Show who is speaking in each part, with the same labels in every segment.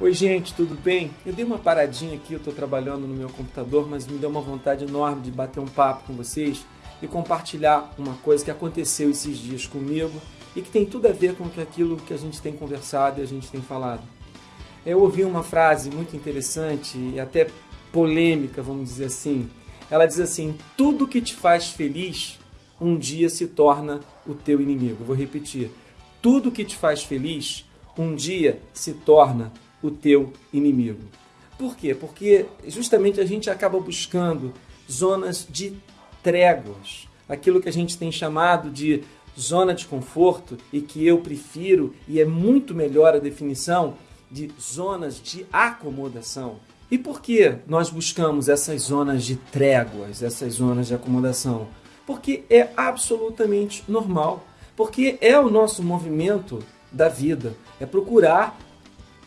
Speaker 1: Oi gente, tudo bem? Eu dei uma paradinha aqui, eu estou trabalhando no meu computador, mas me deu uma vontade enorme de bater um papo com vocês e compartilhar uma coisa que aconteceu esses dias comigo e que tem tudo a ver com aquilo que a gente tem conversado e a gente tem falado. Eu ouvi uma frase muito interessante e até polêmica, vamos dizer assim. Ela diz assim: tudo que te faz feliz um dia se torna o teu inimigo. Vou repetir: tudo que te faz feliz um dia se torna o teu inimigo. Por quê? Porque justamente a gente acaba buscando zonas de tréguas, aquilo que a gente tem chamado de zona de conforto e que eu prefiro e é muito melhor a definição de zonas de acomodação. E por que nós buscamos essas zonas de tréguas, essas zonas de acomodação? Porque é absolutamente normal, porque é o nosso movimento da vida, é procurar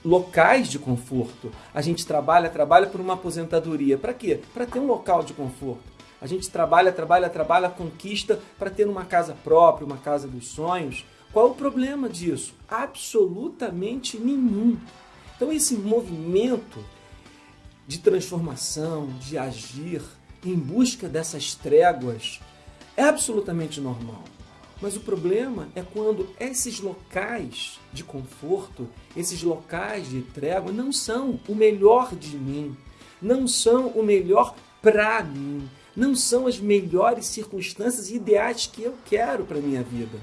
Speaker 1: locais de conforto. A gente trabalha, trabalha por uma aposentadoria. Para quê? Para ter um local de conforto. A gente trabalha, trabalha, trabalha, conquista para ter uma casa própria, uma casa dos sonhos. Qual o problema disso? Absolutamente nenhum. Então esse movimento de transformação, de agir em busca dessas tréguas é absolutamente normal. Mas o problema é quando esses locais de conforto, esses locais de trégua não são o melhor de mim, não são o melhor para mim, não são as melhores circunstâncias ideais que eu quero para minha vida.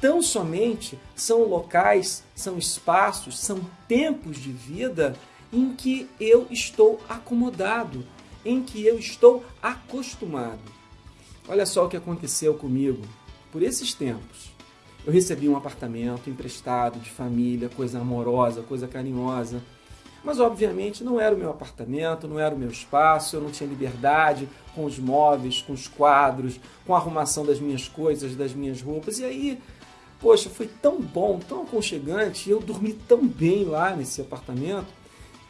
Speaker 1: Tão somente são locais, são espaços, são tempos de vida em que eu estou acomodado, em que eu estou acostumado. Olha só o que aconteceu comigo por esses tempos, eu recebi um apartamento emprestado de família, coisa amorosa, coisa carinhosa. Mas obviamente não era o meu apartamento, não era o meu espaço, eu não tinha liberdade com os móveis, com os quadros, com a arrumação das minhas coisas, das minhas roupas. E aí, poxa, foi tão bom, tão aconchegante, eu dormi tão bem lá nesse apartamento,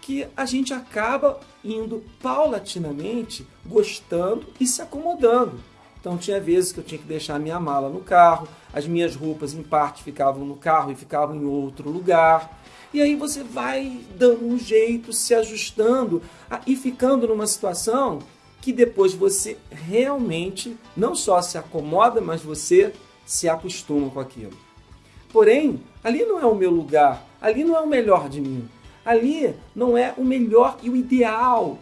Speaker 1: que a gente acaba indo paulatinamente gostando e se acomodando. Então tinha vezes que eu tinha que deixar a minha mala no carro, as minhas roupas em parte ficavam no carro e ficavam em outro lugar. E aí você vai dando um jeito, se ajustando e ficando numa situação que depois você realmente não só se acomoda, mas você se acostuma com aquilo. Porém, ali não é o meu lugar, ali não é o melhor de mim. Ali não é o melhor e o ideal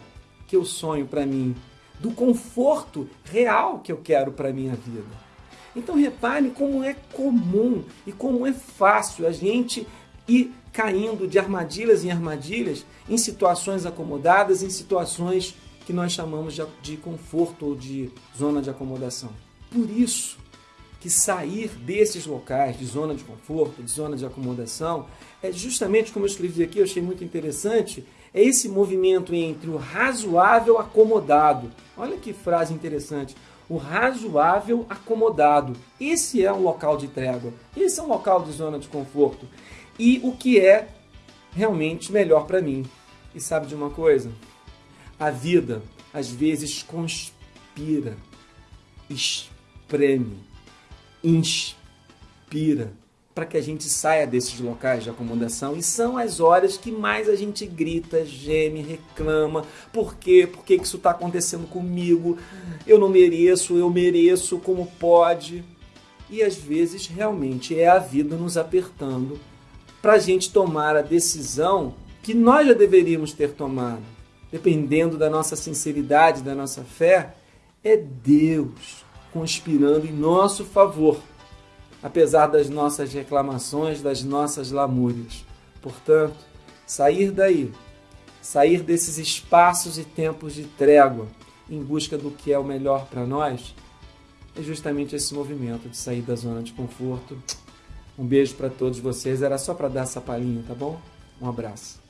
Speaker 1: que eu sonho para mim do conforto real que eu quero para a minha vida. Então repare como é comum e como é fácil a gente ir caindo de armadilhas em armadilhas em situações acomodadas, em situações que nós chamamos de, conforto ou de zona de acomodação. Por isso que sair desses locais de zona de conforto, de zona de acomodação, é justamente como eu escrevi aqui, eu achei muito interessante, é esse movimento entre o razoável acomodado. Olha que frase interessante. O razoável acomodado. Esse é um local de trégua. Esse é um local de zona de conforto. E o que é realmente melhor para mim. E sabe de uma coisa? A vida às vezes conspira, espreme, inspira para que a gente saia desses locais de acomodação e são as horas que mais a gente grita, geme, reclama. Por quê? Por que isso está acontecendo comigo? Eu não mereço, eu mereço, como pode? E às vezes realmente é a vida nos apertando para a gente tomar a decisão que nós já deveríamos ter tomado. Dependendo da nossa sinceridade, da nossa fé, é Deus conspirando em nosso favor apesar das nossas reclamações, das nossas lamúrias. Portanto, sair daí, sair desses espaços e tempos de trégua em busca do que é o melhor para nós, é justamente esse movimento de sair da zona de conforto. Um beijo para todos vocês, era só para dar essa palhinha, tá bom? Um abraço.